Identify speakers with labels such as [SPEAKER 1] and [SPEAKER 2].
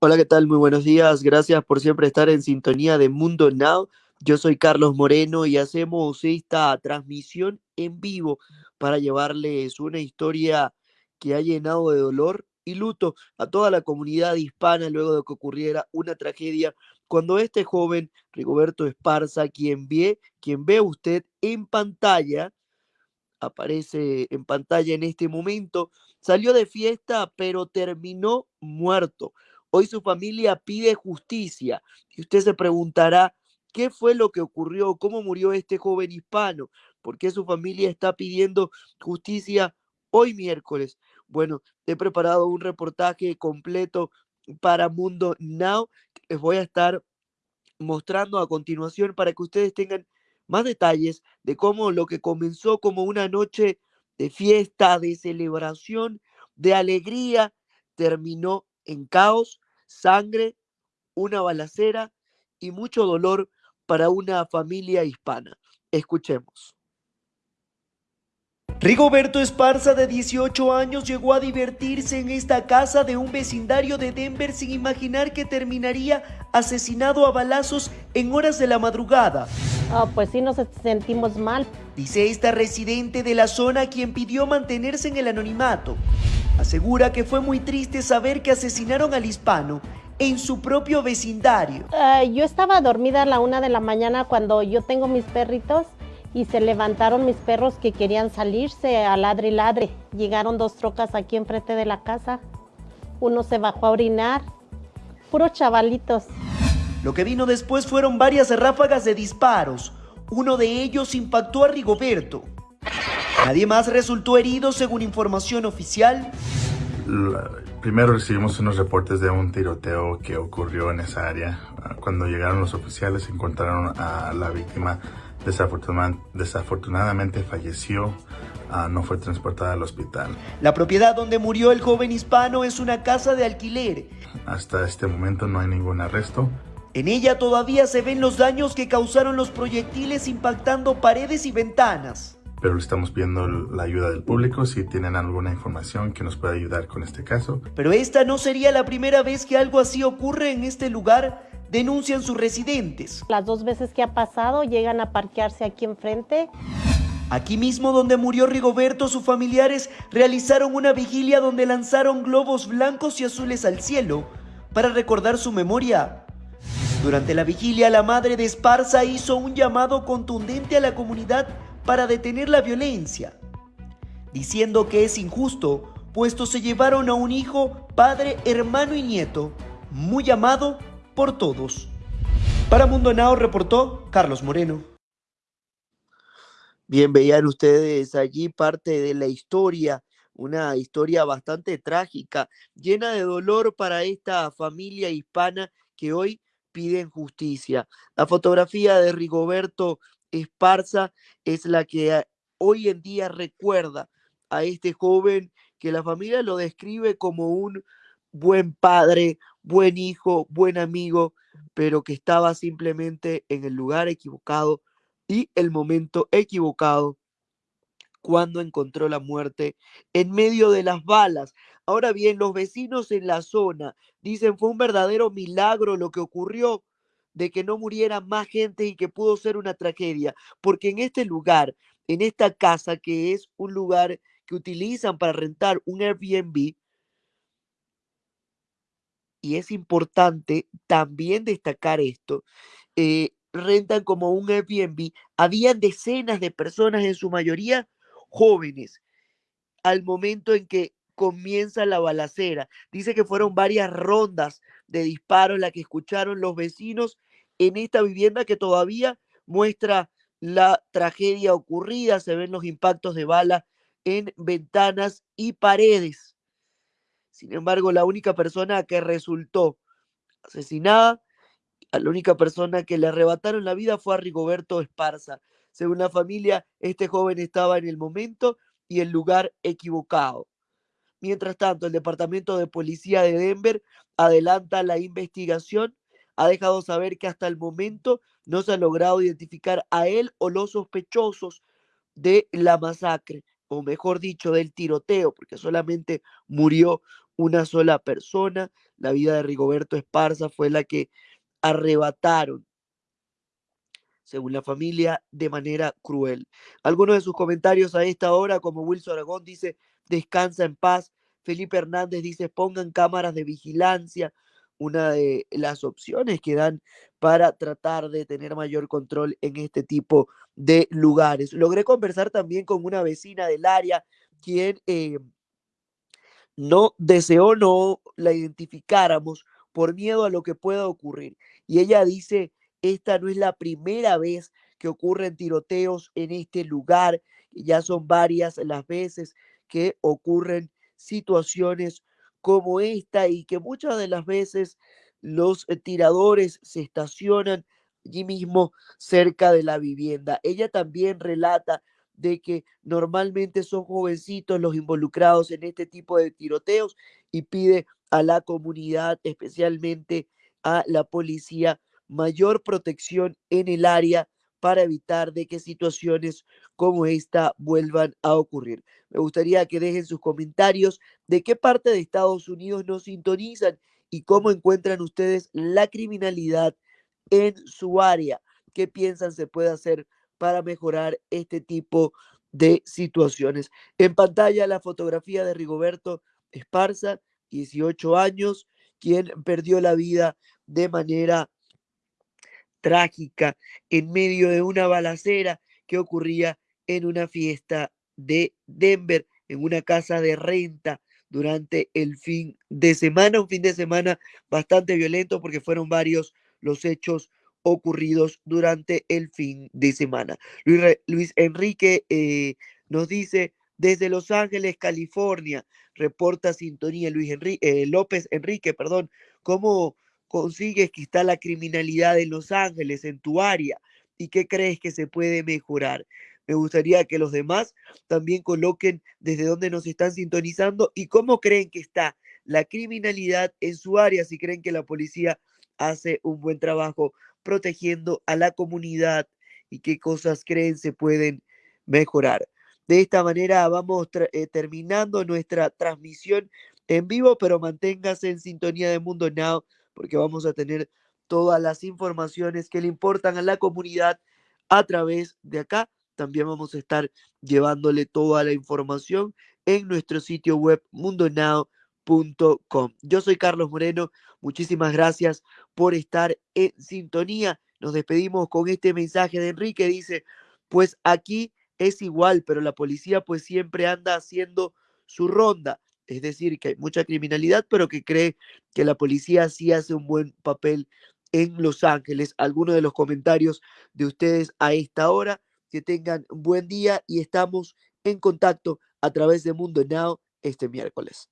[SPEAKER 1] Hola, ¿qué tal? Muy buenos días. Gracias por siempre estar en sintonía de Mundo Now. Yo soy Carlos Moreno y hacemos esta transmisión en vivo para llevarles una historia que ha llenado de dolor y luto a toda la comunidad hispana luego de que ocurriera una tragedia cuando este joven Rigoberto Esparza, quien ve, quien ve usted en pantalla, aparece en pantalla en este momento, salió de fiesta pero terminó muerto. Hoy su familia pide justicia y usted se preguntará, ¿qué fue lo que ocurrió? ¿Cómo murió este joven hispano? ¿Por qué su familia está pidiendo justicia hoy miércoles? Bueno, he preparado un reportaje completo para Mundo Now. Les voy a estar mostrando a continuación para que ustedes tengan más detalles de cómo lo que comenzó como una noche de fiesta, de celebración, de alegría, terminó en caos, sangre, una balacera y mucho dolor para una familia hispana. Escuchemos. Rigoberto Esparza, de 18 años, llegó a divertirse en esta casa de un vecindario de Denver sin imaginar que terminaría asesinado a balazos en horas de la madrugada.
[SPEAKER 2] Oh, pues sí nos sentimos mal.
[SPEAKER 1] Dice esta residente de la zona quien pidió mantenerse en el anonimato. Asegura que fue muy triste saber que asesinaron al hispano en su propio vecindario.
[SPEAKER 2] Uh, yo estaba dormida a la una de la mañana cuando yo tengo mis perritos y se levantaron mis perros que querían salirse a ladre y ladre. Llegaron dos trocas aquí enfrente de la casa. Uno se bajó a orinar. Puros chavalitos.
[SPEAKER 1] Lo que vino después fueron varias ráfagas de disparos. Uno de ellos impactó a Rigoberto. Nadie más resultó herido según información oficial.
[SPEAKER 3] La, primero recibimos unos reportes de un tiroteo que ocurrió en esa área. Cuando llegaron los oficiales encontraron a la víctima desafortunadamente falleció, uh, no fue transportada al hospital.
[SPEAKER 1] La propiedad donde murió el joven hispano es una casa de alquiler.
[SPEAKER 3] Hasta este momento no hay ningún arresto.
[SPEAKER 1] En ella todavía se ven los daños que causaron los proyectiles impactando paredes y ventanas
[SPEAKER 3] pero le estamos pidiendo la ayuda del público si tienen alguna información que nos pueda ayudar con este caso.
[SPEAKER 1] Pero esta no sería la primera vez que algo así ocurre en este lugar, denuncian sus residentes.
[SPEAKER 2] Las dos veces que ha pasado llegan a parquearse aquí enfrente.
[SPEAKER 1] Aquí mismo donde murió Rigoberto, sus familiares realizaron una vigilia donde lanzaron globos blancos y azules al cielo para recordar su memoria. Durante la vigilia, la madre de Esparza hizo un llamado contundente a la comunidad para detener la violencia, diciendo que es injusto, puesto se llevaron a un hijo, padre, hermano y nieto, muy amado por todos. Para Mundo Now reportó Carlos Moreno. Bien, veían ustedes allí parte de la historia, una historia bastante trágica, llena de dolor para esta familia hispana que hoy piden justicia. La fotografía de Rigoberto Esparza es la que hoy en día recuerda a este joven que la familia lo describe como un buen padre, buen hijo, buen amigo, pero que estaba simplemente en el lugar equivocado y el momento equivocado cuando encontró la muerte en medio de las balas. Ahora bien, los vecinos en la zona dicen fue un verdadero milagro lo que ocurrió de que no muriera más gente y que pudo ser una tragedia, porque en este lugar, en esta casa que es un lugar que utilizan para rentar un Airbnb, y es importante también destacar esto, eh, rentan como un Airbnb, habían decenas de personas, en su mayoría jóvenes, al momento en que comienza la balacera. Dice que fueron varias rondas de disparos las que escucharon los vecinos en esta vivienda que todavía muestra la tragedia ocurrida, se ven los impactos de bala en ventanas y paredes. Sin embargo, la única persona que resultó asesinada, la única persona que le arrebataron la vida fue a Rigoberto Esparza. Según la familia, este joven estaba en el momento y el lugar equivocado. Mientras tanto, el Departamento de Policía de Denver adelanta la investigación ha dejado saber que hasta el momento no se ha logrado identificar a él o los sospechosos de la masacre, o mejor dicho, del tiroteo, porque solamente murió una sola persona. La vida de Rigoberto Esparza fue la que arrebataron según la familia, de manera cruel. Algunos de sus comentarios a esta hora, como Wilson Aragón dice, descansa en paz. Felipe Hernández dice, pongan cámaras de vigilancia, una de las opciones que dan para tratar de tener mayor control en este tipo de lugares. Logré conversar también con una vecina del área, quien eh, no deseó no la identificáramos por miedo a lo que pueda ocurrir. Y ella dice esta no es la primera vez que ocurren tiroteos en este lugar, ya son varias las veces que ocurren situaciones como esta y que muchas de las veces los eh, tiradores se estacionan allí mismo cerca de la vivienda. Ella también relata de que normalmente son jovencitos los involucrados en este tipo de tiroteos y pide a la comunidad, especialmente a la policía, mayor protección en el área para evitar de que situaciones como esta vuelvan a ocurrir. Me gustaría que dejen sus comentarios de qué parte de Estados Unidos nos sintonizan y cómo encuentran ustedes la criminalidad en su área. ¿Qué piensan se puede hacer para mejorar este tipo de situaciones? En pantalla la fotografía de Rigoberto Esparza, 18 años, quien perdió la vida de manera trágica en medio de una balacera que ocurría en una fiesta de Denver, en una casa de renta durante el fin de semana, un fin de semana bastante violento porque fueron varios los hechos ocurridos durante el fin de semana. Luis, Enrique eh, nos dice desde Los Ángeles, California, reporta sintonía Luis Enrique, eh, López Enrique, perdón, cómo consigues que está la criminalidad en Los Ángeles, en tu área, y qué crees que se puede mejorar. Me gustaría que los demás también coloquen desde dónde nos están sintonizando y cómo creen que está la criminalidad en su área, si creen que la policía hace un buen trabajo protegiendo a la comunidad y qué cosas creen se pueden mejorar. De esta manera vamos eh, terminando nuestra transmisión en vivo, pero manténgase en sintonía de Mundo Now porque vamos a tener todas las informaciones que le importan a la comunidad a través de acá. También vamos a estar llevándole toda la información en nuestro sitio web mundonow.com. Yo soy Carlos Moreno. Muchísimas gracias por estar en sintonía. Nos despedimos con este mensaje de Enrique. Dice, pues aquí es igual, pero la policía pues siempre anda haciendo su ronda es decir, que hay mucha criminalidad, pero que cree que la policía sí hace un buen papel en Los Ángeles. Algunos de los comentarios de ustedes a esta hora. Que tengan un buen día y estamos en contacto a través de Mundo Now este miércoles.